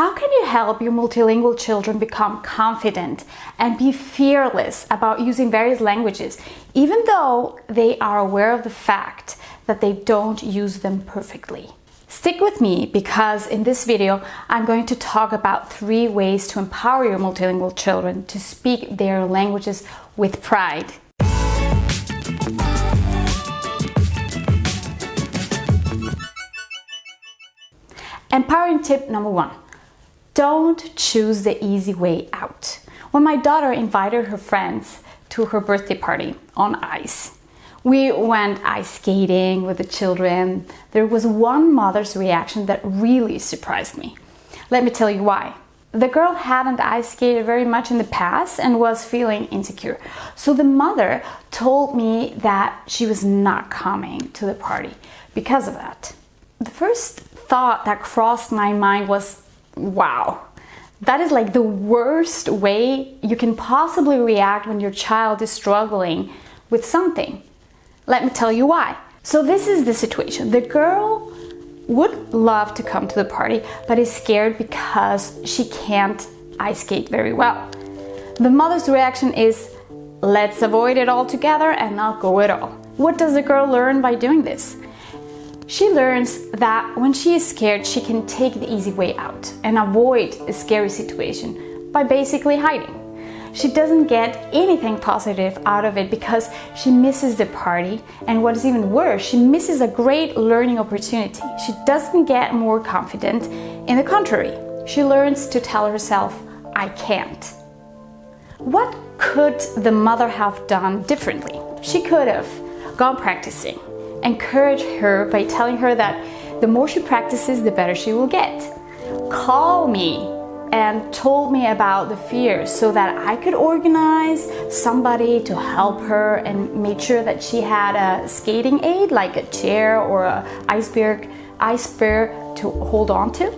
How can you help your multilingual children become confident and be fearless about using various languages, even though they are aware of the fact that they don't use them perfectly? Stick with me because in this video I'm going to talk about three ways to empower your multilingual children to speak their languages with pride. Empowering tip number one. Don't choose the easy way out. When my daughter invited her friends to her birthday party on ice, we went ice skating with the children. There was one mother's reaction that really surprised me. Let me tell you why. The girl hadn't ice skated very much in the past and was feeling insecure. So the mother told me that she was not coming to the party because of that. The first thought that crossed my mind was, wow, that is like the worst way you can possibly react when your child is struggling with something. Let me tell you why. So this is the situation. The girl would love to come to the party, but is scared because she can't ice skate very well. The mother's reaction is, let's avoid it altogether and not go at all. What does the girl learn by doing this? She learns that when she is scared, she can take the easy way out and avoid a scary situation by basically hiding. She doesn't get anything positive out of it because she misses the party and what is even worse, she misses a great learning opportunity. She doesn't get more confident. In the contrary, she learns to tell herself, I can't. What could the mother have done differently? She could have gone practicing, encourage her by telling her that the more she practices, the better she will get. Call me and told me about the fears so that I could organize somebody to help her and make sure that she had a skating aid like a chair or a iceberg iceberg to hold on to.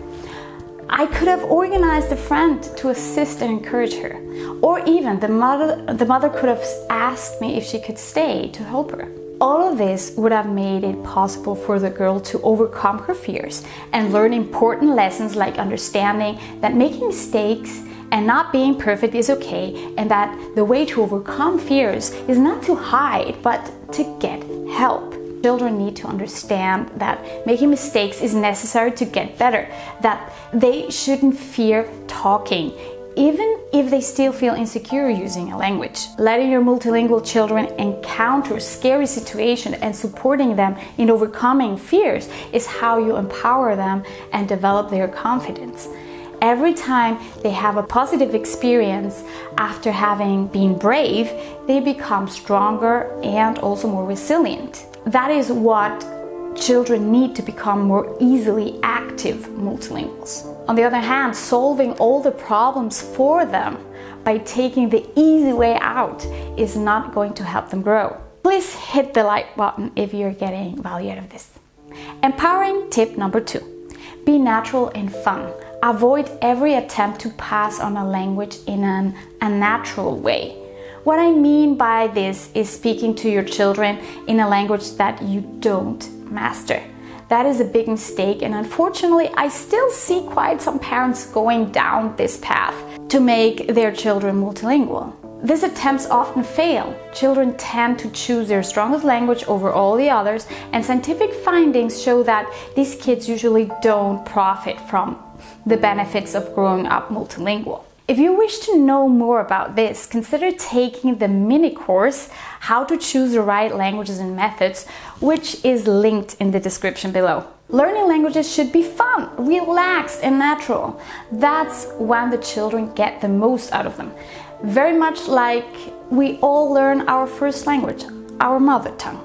I could have organized a friend to assist and encourage her. Or even the mother, the mother could have asked me if she could stay to help her. All of this would have made it possible for the girl to overcome her fears and learn important lessons like understanding that making mistakes and not being perfect is okay and that the way to overcome fears is not to hide but to get help. Children need to understand that making mistakes is necessary to get better, that they shouldn't fear talking even if they still feel insecure using a language. Letting your multilingual children encounter scary situations and supporting them in overcoming fears is how you empower them and develop their confidence. Every time they have a positive experience after having been brave, they become stronger and also more resilient. That is what children need to become more easily active multilinguals. On the other hand, solving all the problems for them by taking the easy way out is not going to help them grow. Please hit the like button if you're getting value out of this. Empowering tip number two. Be natural and fun. Avoid every attempt to pass on a language in an unnatural way. What I mean by this is speaking to your children in a language that you don't master. That is a big mistake and unfortunately I still see quite some parents going down this path to make their children multilingual. These attempts often fail. Children tend to choose their strongest language over all the others and scientific findings show that these kids usually don't profit from the benefits of growing up multilingual. If you wish to know more about this, consider taking the mini course, How to Choose the Right Languages and Methods, which is linked in the description below. Learning languages should be fun, relaxed and natural. That's when the children get the most out of them. Very much like we all learn our first language, our mother tongue.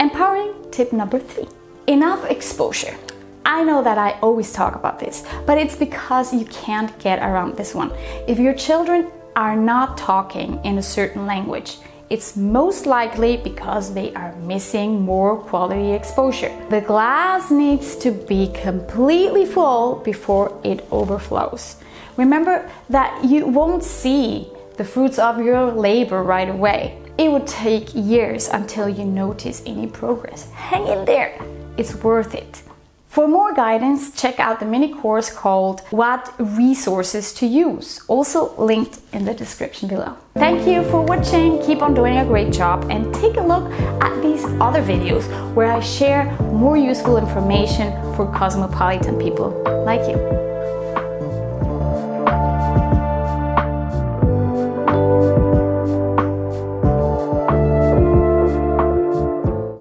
Empowering tip number three. Enough exposure. I know that I always talk about this, but it's because you can't get around this one. If your children are not talking in a certain language, it's most likely because they are missing more quality exposure. The glass needs to be completely full before it overflows. Remember that you won't see the fruits of your labor right away. It would take years until you notice any progress. Hang in there, it's worth it. For more guidance, check out the mini course called What Resources to Use, also linked in the description below. Thank you for watching, keep on doing a great job and take a look at these other videos where I share more useful information for cosmopolitan people like you.